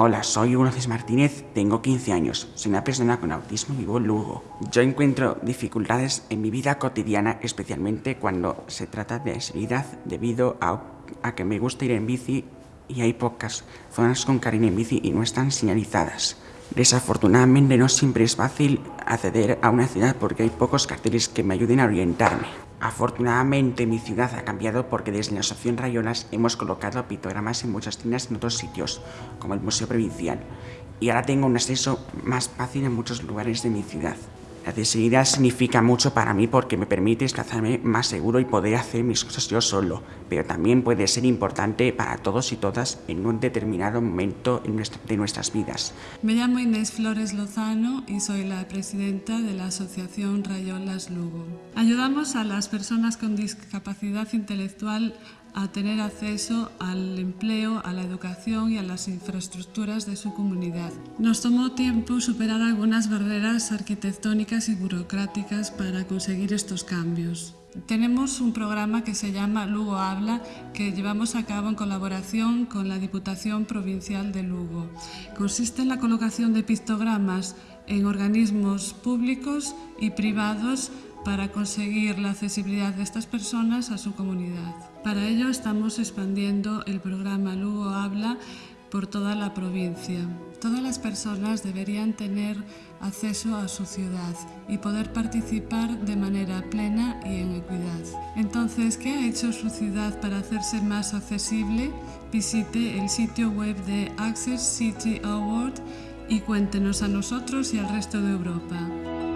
Hola, soy Ulises Martínez, tengo 15 años, soy una persona con autismo y vivo en Lugo. Yo encuentro dificultades en mi vida cotidiana, especialmente cuando se trata de seguridad debido a, a que me gusta ir en bici y hay pocas zonas con carril en bici y no están señalizadas. Desafortunadamente no siempre es fácil acceder a una ciudad porque hay pocos carteles que me ayuden a orientarme. Afortunadamente mi ciudad ha cambiado porque desde la Asociación Rayolas hemos colocado pictogramas en muchas tiendas en otros sitios, como el Museo Provincial, y ahora tengo un acceso más fácil en muchos lugares de mi ciudad. La accesibilidad significa mucho para mí porque me permite desplazarme más seguro y poder hacer mis cosas yo solo, pero también puede ser importante para todos y todas en un determinado momento de nuestras vidas. Me llamo Inés Flores Lozano y soy la presidenta de la Asociación Rayolas Lugo. Ayudamos a las personas con discapacidad intelectual a tener acceso al empleo, a la educación y a las infraestructuras de su comunidad. Nos tomó tiempo superar algunas barreras arquitectónicas y burocráticas para conseguir estos cambios. Tenemos un programa que se llama Lugo Habla, que llevamos a cabo en colaboración con la Diputación Provincial de Lugo. Consiste en la colocación de pictogramas en organismos públicos y privados para conseguir la accesibilidad de estas personas a su comunidad. Para ello estamos expandiendo el programa Lugo Habla por toda la provincia. Todas las personas deberían tener acceso a su ciudad y poder participar de manera plena y en equidad. Entonces, ¿qué ha hecho su ciudad para hacerse más accesible? Visite el sitio web de Access City Award y cuéntenos a nosotros y al resto de Europa.